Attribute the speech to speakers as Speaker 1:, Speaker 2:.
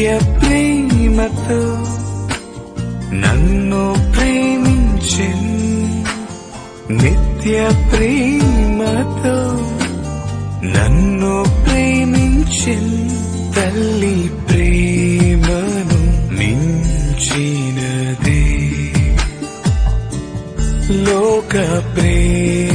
Speaker 1: నిత్య ప్రేమతో నన్ను ప్రేమించిన్ నిత్య ప్రేమతో నన్ను ప్రేమించిన్ తల్లి ప్రేమను మించినదే. లోక ప్రేమ